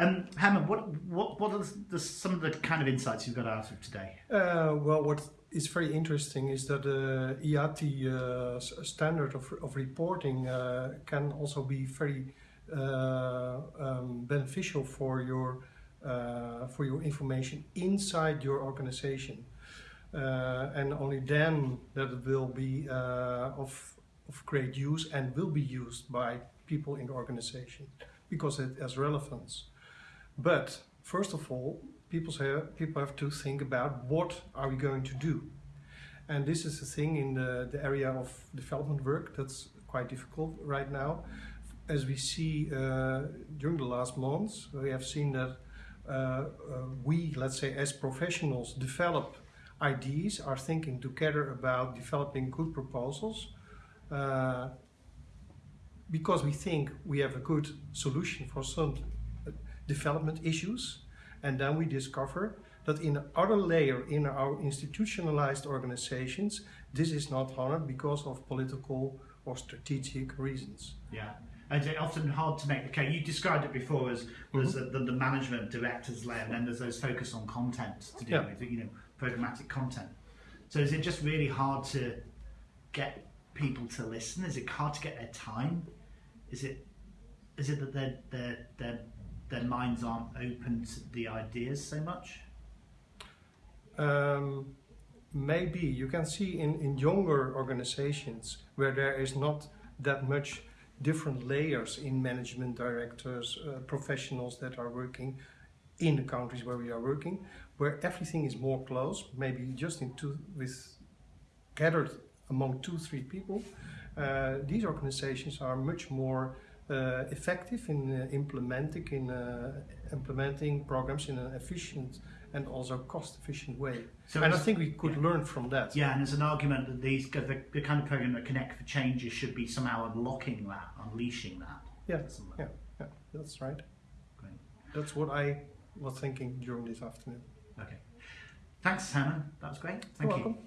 Um, Herman, what what what are the, some of the kind of insights you've got out of today? Uh, well, what is very interesting is that the uh, IATI uh, standard of, of reporting uh, can also be very uh, um, beneficial for your uh, for your information inside your organization, and only then that it will be of of great use and will be used by people in the organization because it has relevance. But first of all, people say people have to think about what are we going to do. And this is a thing in the, the area of development work that's quite difficult right now. As we see uh, during the last months, we have seen that uh, uh, we, let's say as professionals, develop ideas, are thinking together about developing good proposals uh, because we think we have a good solution for some development issues. And then we discover that in the other layer in our institutionalized organizations, this is not honored because of political or strategic reasons. Yeah. And it's often hard to make the case. You described it before as there's mm -hmm. the, the, the, management directors layer, and then there's those focus on content to do yeah. with, you know, programmatic content. So is it just really hard to get people to listen? Is it hard to get their time? Is it is it that they're they're they're their minds aren't open to the ideas so much? Um, maybe you can see in, in younger organizations where there is not that much different layers in management directors, uh, professionals that are working in the countries where we are working, where everything is more close, maybe just in two, with gathered among two, three people. Uh, these organizations are much more uh, effective in uh, implementing in uh, implementing programs in an efficient and also cost-efficient way. So and I think we could yeah. learn from that. Yeah, and there's an argument that these the, the kind of program that Connect for Changes should be somehow unlocking that, unleashing that. Yeah, yeah, yeah, that's right. Great. That's what I was thinking during this afternoon. Okay. Thanks, Hannah. That was great. Thank You're you. Welcome.